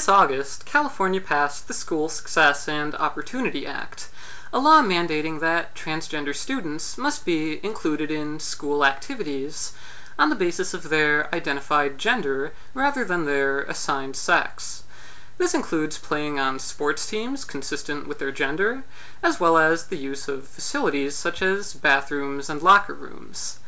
This August, California passed the School Success and Opportunity Act, a law mandating that transgender students must be included in school activities on the basis of their identified gender rather than their assigned sex. This includes playing on sports teams consistent with their gender, as well as the use of facilities such as bathrooms and locker rooms.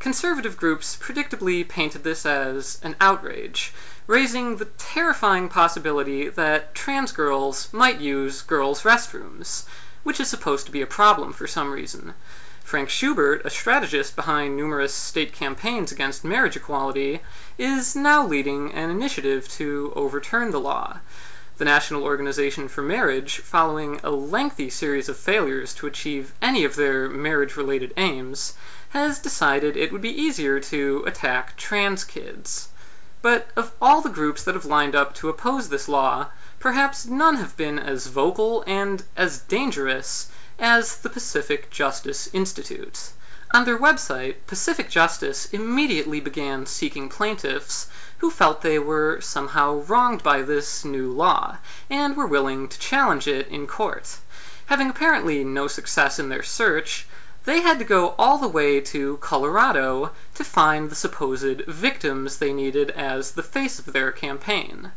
Conservative groups predictably painted this as an outrage, raising the terrifying possibility that trans girls might use girls' restrooms, which is supposed to be a problem for some reason. Frank Schubert, a strategist behind numerous state campaigns against marriage equality, is now leading an initiative to overturn the law. The National Organization for Marriage, following a lengthy series of failures to achieve any of their marriage related aims, has decided it would be easier to attack trans kids. But of all the groups that have lined up to oppose this law, perhaps none have been as vocal and as dangerous as the Pacific Justice Institute. On their website, Pacific Justice immediately began seeking plaintiffs who felt they were somehow wronged by this new law, and were willing to challenge it in court. Having apparently no success in their search, they had to go all the way to Colorado to find the supposed victims they needed as the face of their campaign.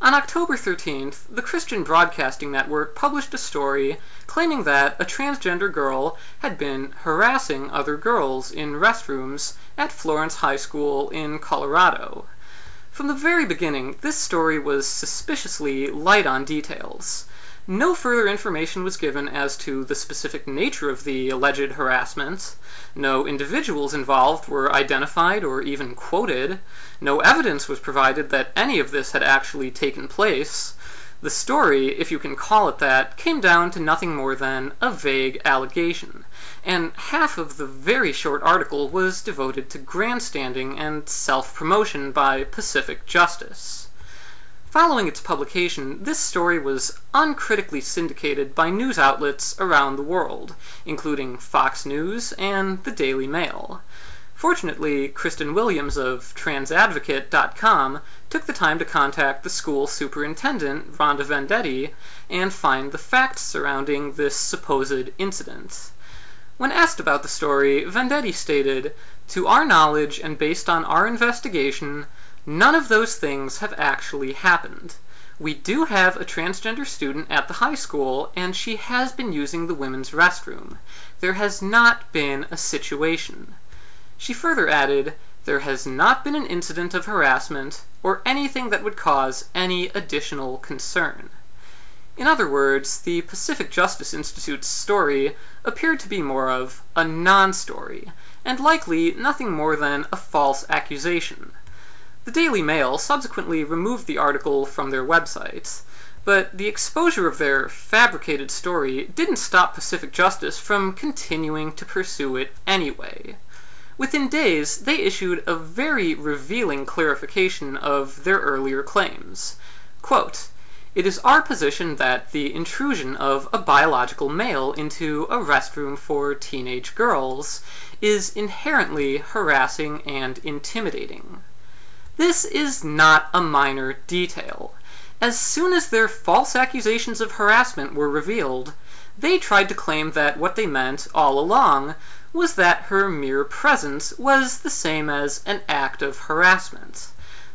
On October 13th, the Christian Broadcasting Network published a story claiming that a transgender girl had been harassing other girls in restrooms at Florence High School in Colorado. From the very beginning, this story was suspiciously light on details. No further information was given as to the specific nature of the alleged harassments. No individuals involved were identified or even quoted. No evidence was provided that any of this had actually taken place. The story, if you can call it that, came down to nothing more than a vague allegation, and half of the very short article was devoted to grandstanding and self promotion by Pacific Justice. Following its publication, this story was uncritically syndicated by news outlets around the world, including Fox News and the Daily Mail. Fortunately, Cristan Williams of transadvocate.com took the time to contact the school superintendent, Rhonda Vendetti, and find the facts surrounding this supposed incident. When asked about the story, Vendetti stated, To our knowledge and based on our investigation, None of those things have actually happened. We do have a transgender student at the high school, and she has been using the women's restroom. There has not been a situation. She further added, There has not been an incident of harassment or anything that would cause any additional concern. In other words, the Pacific Justice Institute's story appeared to be more of a non story, and likely nothing more than a false accusation. The Daily Mail subsequently removed the article from their website, but the exposure of their fabricated story didn't stop Pacific Justice from continuing to pursue it anyway. Within days, they issued a very revealing clarification of their earlier claims. Quote, it is our position that the intrusion of a biological male into a restroom for teenage girls is inherently harassing and intimidating. This is not a minor detail. As soon as their false accusations of harassment were revealed, they tried to claim that what they meant all along was that her mere presence was the same as an act of harassment.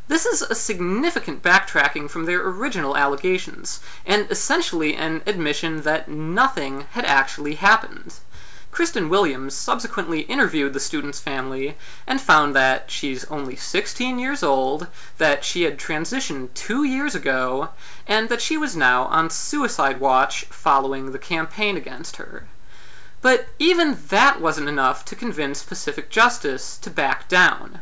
This is a significant backtracking from their original allegations, and essentially an admission that nothing had actually happened. Cristan Williams subsequently interviewed the student's family and found that she's only 16 years old, that she had transitioned two years ago, and that she was now on suicide watch following the campaign against her. But even that wasn't enough to convince Pacific Justice to back down.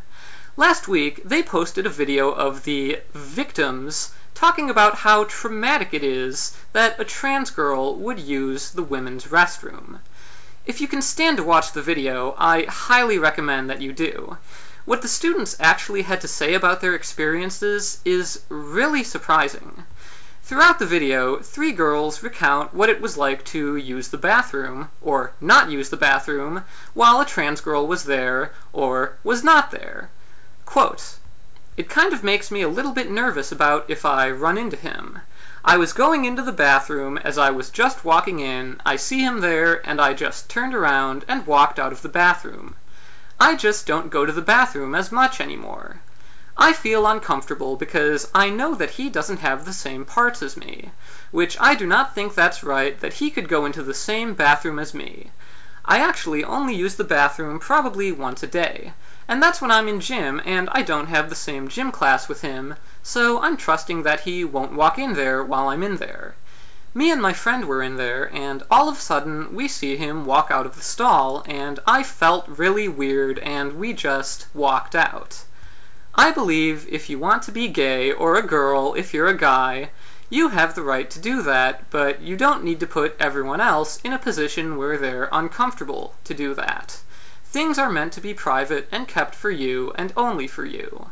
Last week, they posted a video of the victims talking about how traumatic it is that a trans girl would use the women's restroom. If you can stand to watch the video, I highly recommend that you do. What the students actually had to say about their experiences is really surprising. Throughout the video, three girls recount what it was like to use the bathroom, or not use the bathroom, while a trans girl was there, or was not there. Quote, It kind of makes me a little bit nervous about if I run into him. I was going into the bathroom as I was just walking in, I see him there, and I just turned around and walked out of the bathroom. I just don't go to the bathroom as much anymore. I feel uncomfortable because I know that he doesn't have the same parts as me, which I do not think that's right that he could go into the same bathroom as me. I actually only use the bathroom probably once a day, and that's when I'm in gym and I don't have the same gym class with him, so I'm trusting that he won't walk in there while I'm in there. Me and my friend were in there, and all of a sudden we see him walk out of the stall, and I felt really weird, and we just walked out. I believe if you want to be gay, or a girl if you're a guy, you have the right to do that, but you don't need to put everyone else in a position where they're uncomfortable to do that. Things are meant to be private and kept for you, and only for you.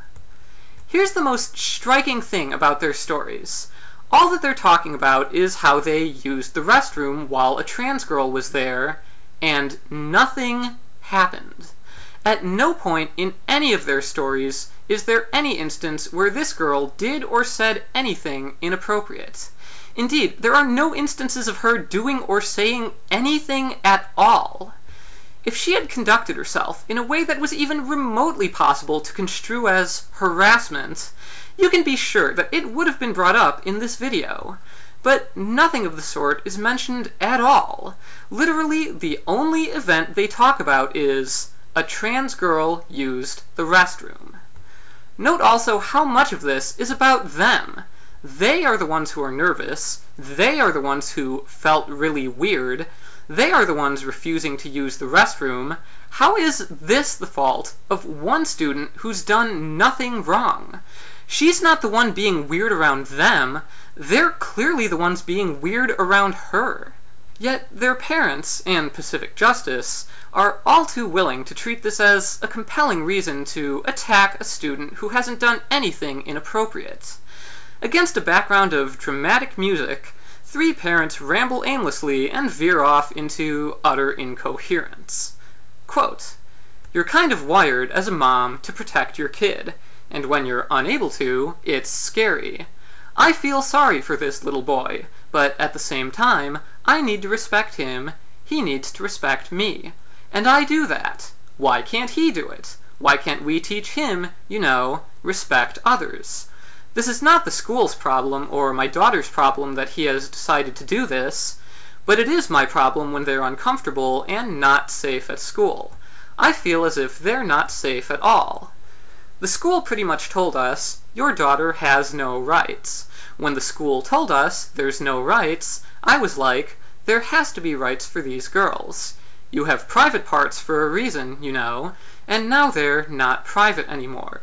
Here's the most striking thing about their stories. All that they're talking about is how they used the restroom while a trans girl was there, and nothing happened. At no point in any of their stories is there any instance where this girl did or said anything inappropriate. Indeed, there are no instances of her doing or saying anything at all. If she had conducted herself in a way that was even remotely possible to construe as harassment, you can be sure that it would have been brought up in this video. But nothing of the sort is mentioned at all. Literally, the only event they talk about is a trans girl used the restroom. Note also how much of this is about them. They are the ones who are nervous, they are the ones who felt really weird, they are the ones refusing to use the restroom. How is this the fault of one student who's done nothing wrong? She's not the one being weird around them, they're clearly the ones being weird around her. Yet their parents, and Pacific Justice, are all too willing to treat this as a compelling reason to attack a student who hasn't done anything inappropriate. Against a background of dramatic music, three parents ramble aimlessly and veer off into utter incoherence. Quote, You're kind of wired as a mom to protect your kid, and when you're unable to, it's scary. I feel sorry for this little boy, but at the same time, I need to respect him, he needs to respect me. And I do that. Why can't he do it? Why can't we teach him, you know, respect others? This is not the school's problem or my daughter's problem that he has decided to do this, but it is my problem when they're uncomfortable and not safe at school. I feel as if they're not safe at all. The school pretty much told us, your daughter has no rights. When the school told us there's no rights, I was like, there has to be rights for these girls. You have private parts for a reason, you know, and now they're not private anymore.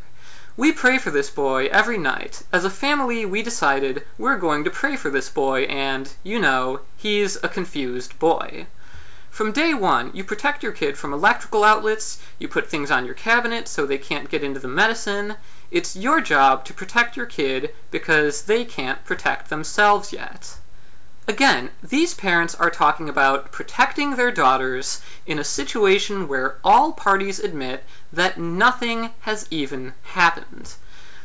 We pray for this boy every night. As a family, we decided we're going to pray for this boy, and, you know, he's a confused boy. From day one, you protect your kid from electrical outlets, you put things on your cabinet so they can't get into the medicine. It's your job to protect your kid because they can't protect themselves yet. Again, these parents are talking about protecting their daughters in a situation where all parties admit that nothing has even happened.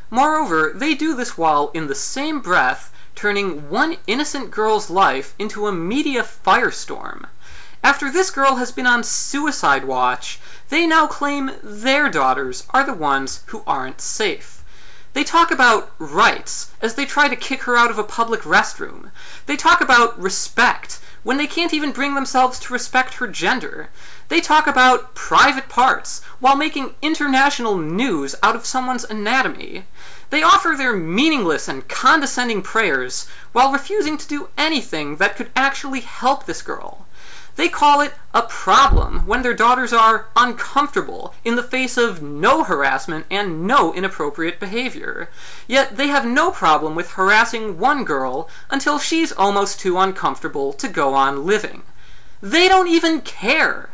Moreover, they do this while, in the same breath, turning one innocent girl's life into a media firestorm. After this girl has been on suicide watch, they now claim their daughters are the ones who aren't safe. They talk about rights as they try to kick her out of a public restroom. They talk about respect when they can't even bring themselves to respect her gender. They talk about private parts while making international news out of someone's anatomy. They offer their meaningless and condescending prayers while refusing to do anything that could actually help this girl. They call it a problem when their daughters are uncomfortable in the face of no harassment and no inappropriate behavior. Yet they have no problem with harassing one girl until she's almost too uncomfortable to go on living. They don't even care!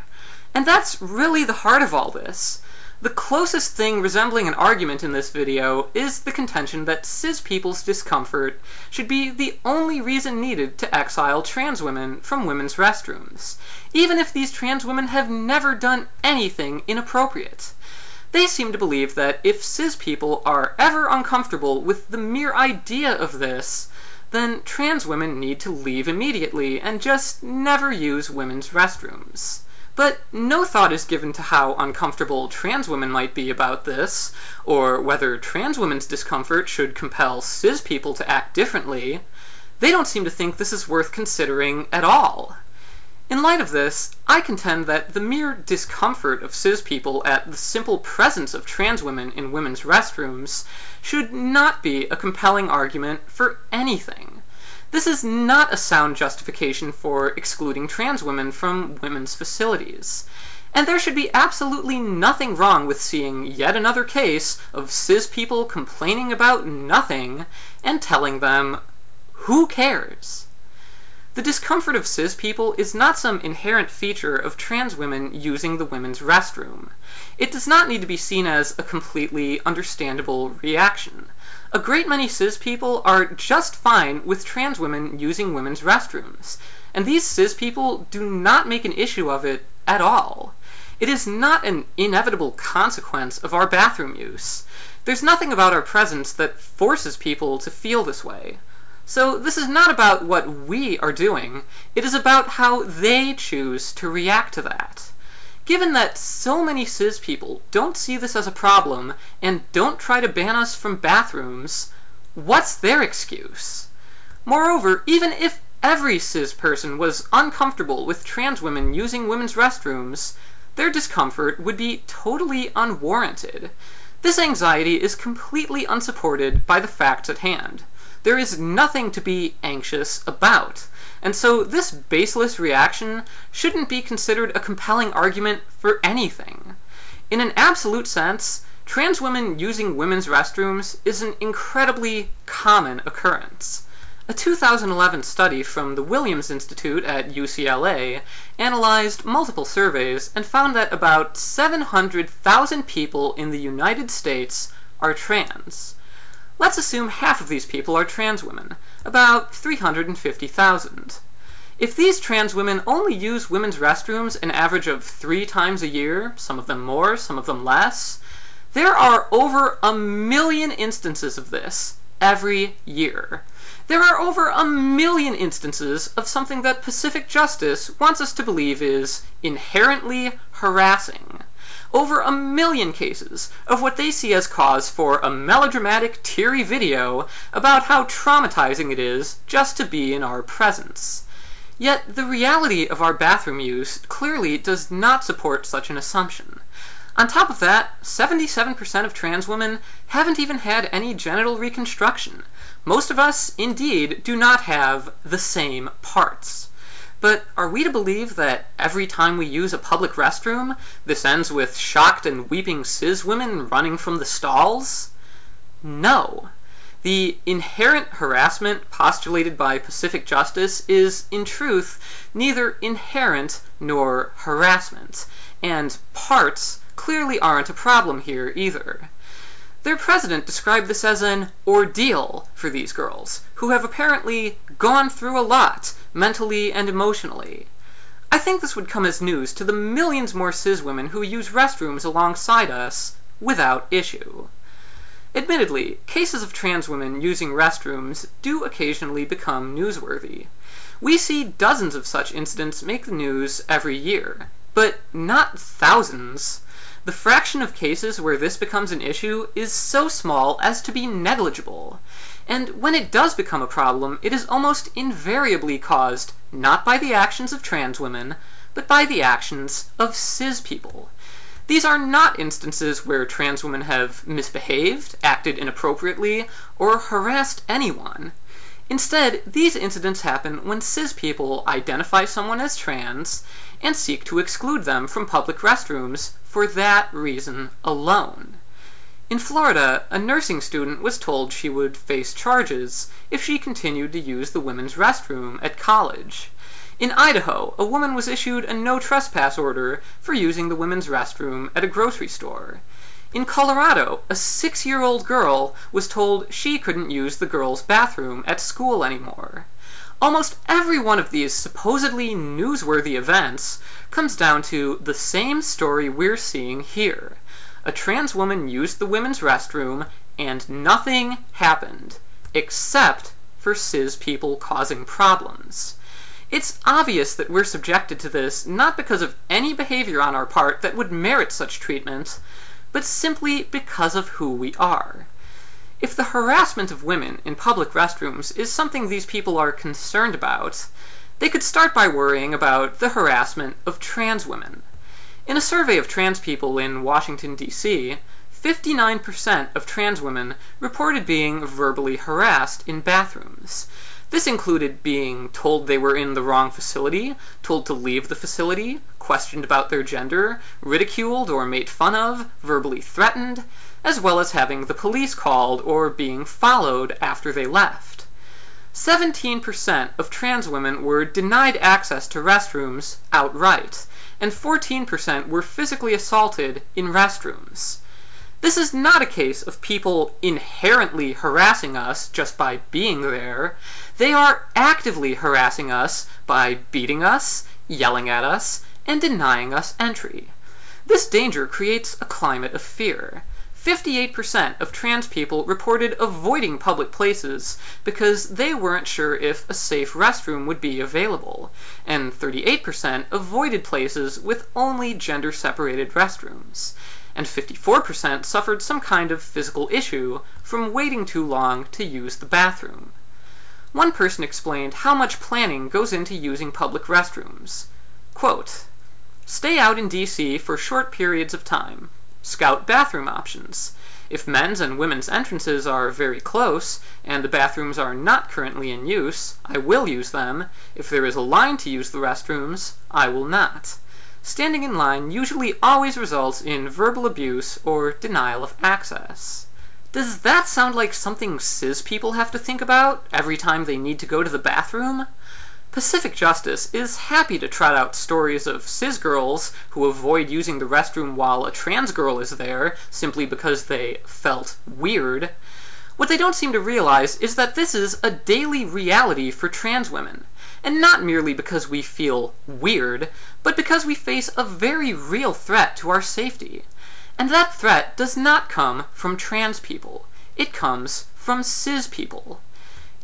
And that's really the heart of all this. The closest thing resembling an argument in this video is the contention that cis people's discomfort should be the only reason needed to exile trans women from women's restrooms, even if these trans women have never done anything inappropriate. They seem to believe that if cis people are ever uncomfortable with the mere idea of this, then trans women need to leave immediately and just never use women's restrooms. But no thought is given to how uncomfortable trans women might be about this, or whether trans women's discomfort should compel cis people to act differently. They don't seem to think this is worth considering at all. In light of this, I contend that the mere discomfort of cis people at the simple presence of trans women in women's restrooms should not be a compelling argument for anything. This is not a sound justification for excluding trans women from women's facilities. And there should be absolutely nothing wrong with seeing yet another case of cis people complaining about nothing and telling them, who cares? The discomfort of cis people is not some inherent feature of trans women using the women's restroom. It does not need to be seen as a completely understandable reaction. A great many cis people are just fine with trans women using women's restrooms, and these cis people do not make an issue of it at all. It is not an inevitable consequence of our bathroom use. There's nothing about our presence that forces people to feel this way. So this is not about what we are doing, it is about how they choose to react to that. Given that so many cis people don't see this as a problem and don't try to ban us from bathrooms, what's their excuse? Moreover, even if every cis person was uncomfortable with trans women using women's restrooms, their discomfort would be totally unwarranted. This anxiety is completely unsupported by the facts at hand. There is nothing to be anxious about. And so this baseless reaction shouldn't be considered a compelling argument for anything. In an absolute sense, trans women using women's restrooms is an incredibly common occurrence. A 2011 study from the Williams Institute at UCLA analyzed multiple surveys and found that about 700,000 people in the United States are trans. Let's assume half of these people are trans women, about 350,000. If these trans women only use women's restrooms an average of three times a year, some of them more, some of them less, there are over a million instances of this every year. There are over a million instances of something that Pacific Justice wants us to believe is inherently harassing over a million cases of what they see as cause for a melodramatic, teary video about how traumatizing it is just to be in our presence. Yet the reality of our bathroom use clearly does not support such an assumption. On top of that, 77% of trans women haven't even had any genital reconstruction. Most of us, indeed, do not have the same parts. But are we to believe that every time we use a public restroom, this ends with shocked and weeping cis women running from the stalls? No. The inherent harassment postulated by Pacific Justice is, in truth, neither inherent nor harassment, and parts clearly aren't a problem here either. Their president described this as an ordeal for these girls, who have apparently gone through a lot, mentally and emotionally. I think this would come as news to the millions more cis women who use restrooms alongside us without issue. Admittedly, cases of trans women using restrooms do occasionally become newsworthy. We see dozens of such incidents make the news every year, but not thousands. The fraction of cases where this becomes an issue is so small as to be negligible, and when it does become a problem, it is almost invariably caused not by the actions of trans women, but by the actions of cis people. These are not instances where trans women have misbehaved, acted inappropriately, or harassed anyone. Instead, these incidents happen when cis people identify someone as trans and seek to exclude them from public restrooms for that reason alone. In Florida, a nursing student was told she would face charges if she continued to use the women's restroom at college. In Idaho, a woman was issued a no trespass order for using the women's restroom at a grocery store. In Colorado, a six year old girl was told she couldn't use the girls' bathroom at school anymore. Almost every one of these supposedly newsworthy events comes down to the same story we're seeing here A trans woman used the women's restroom and nothing happened, except for cis people causing problems. It's obvious that we're subjected to this not because of any behavior on our part that would merit such treatment, but simply because of who we are. If the harassment of women in public restrooms is something these people are concerned about, they could start by worrying about the harassment of trans women. In a survey of trans people in Washington, D.C., 59% of trans women reported being verbally harassed in bathrooms, this included being told they were in the wrong facility, told to leave the facility, questioned about their gender, ridiculed or made fun of, verbally threatened, as well as having the police called or being followed after they left. 17% of trans women were denied access to restrooms outright, and 14% were physically assaulted in restrooms. This is not a case of people inherently harassing us just by being there. They are actively harassing us by beating us, yelling at us, and denying us entry. This danger creates a climate of fear. 58% of trans people reported avoiding public places because they weren't sure if a safe restroom would be available, and 38% avoided places with only gender separated restrooms and 54% suffered some kind of physical issue from waiting too long to use the bathroom. One person explained how much planning goes into using public restrooms. Quote, Stay out in DC for short periods of time. Scout bathroom options. If men's and women's entrances are very close, and the bathrooms are not currently in use, I will use them. If there is a line to use the restrooms, I will not. Standing in line usually always results in verbal abuse or denial of access. Does that sound like something cis people have to think about every time they need to go to the bathroom? Pacific Justice is happy to trot out stories of cis girls who avoid using the restroom while a trans girl is there simply because they felt weird. What they don't seem to realize is that this is a daily reality for trans women, and not merely because we feel weird, but because we face a very real threat to our safety. And that threat does not come from trans people. It comes from cis people.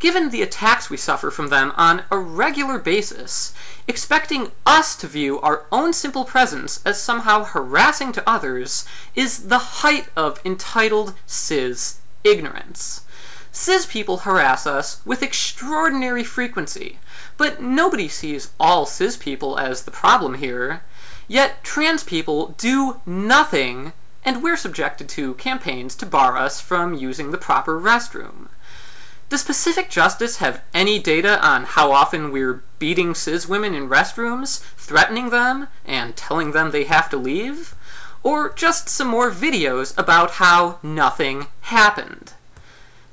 Given the attacks we suffer from them on a regular basis, expecting us to view our own simple presence as somehow harassing to others is the height of entitled cis ignorance. Cis people harass us with extraordinary frequency, but nobody sees all cis people as the problem here. Yet trans people do nothing, and we're subjected to campaigns to bar us from using the proper restroom. Does Pacific Justice have any data on how often we're beating cis women in restrooms, threatening them, and telling them they have to leave? Or just some more videos about how nothing happened?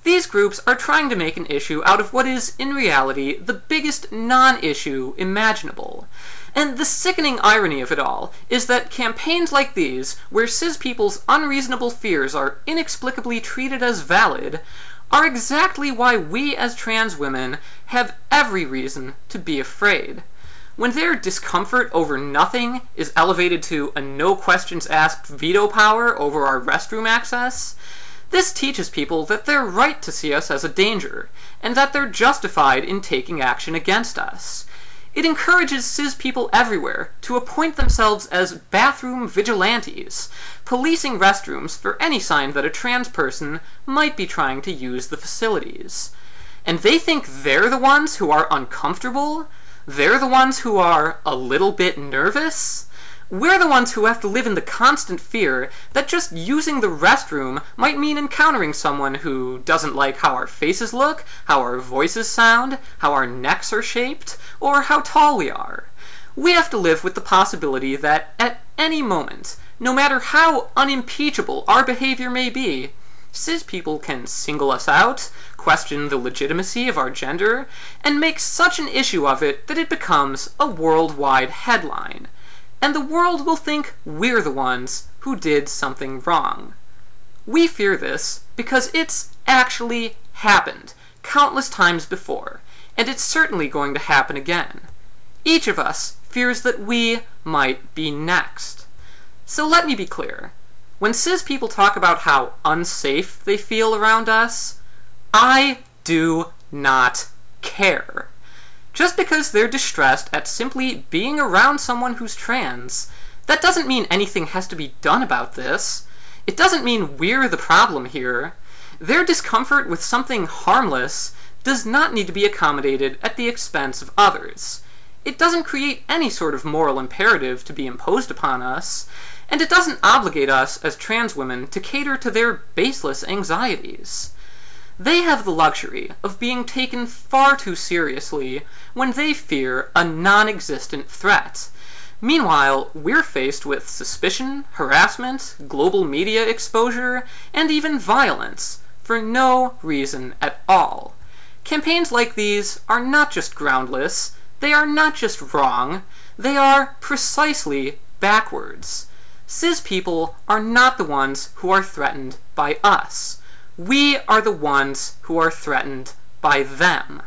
These groups are trying to make an issue out of what is, in reality, the biggest non-issue imaginable. And the sickening irony of it all is that campaigns like these, where cis people's unreasonable fears are inexplicably treated as valid, are exactly why we as trans women have every reason to be afraid. When their discomfort over nothing is elevated to a no questions asked veto power over our restroom access, this teaches people that they're right to see us as a danger, and that they're justified in taking action against us. It encourages cis people everywhere to appoint themselves as bathroom vigilantes, policing restrooms for any sign that a trans person might be trying to use the facilities. And they think they're the ones who are uncomfortable? They're the ones who are a little bit nervous? We're the ones who have to live in the constant fear that just using the restroom might mean encountering someone who doesn't like how our faces look, how our voices sound, how our necks are shaped, or how tall we are. We have to live with the possibility that at any moment, no matter how unimpeachable our behavior may be, cis people can single us out, question the legitimacy of our gender, and make such an issue of it that it becomes a worldwide headline and the world will think we're the ones who did something wrong. We fear this because it's actually happened countless times before, and it's certainly going to happen again. Each of us fears that we might be next. So let me be clear. When cis people talk about how unsafe they feel around us, I do not care. Just because they're distressed at simply being around someone who's trans, that doesn't mean anything has to be done about this. It doesn't mean we're the problem here. Their discomfort with something harmless does not need to be accommodated at the expense of others. It doesn't create any sort of moral imperative to be imposed upon us, and it doesn't obligate us as trans women to cater to their baseless anxieties. They have the luxury of being taken far too seriously when they fear a non existent threat. Meanwhile, we're faced with suspicion, harassment, global media exposure, and even violence for no reason at all. Campaigns like these are not just groundless, they are not just wrong, they are precisely backwards. Cis people are not the ones who are threatened by us. We are the ones who are threatened by them.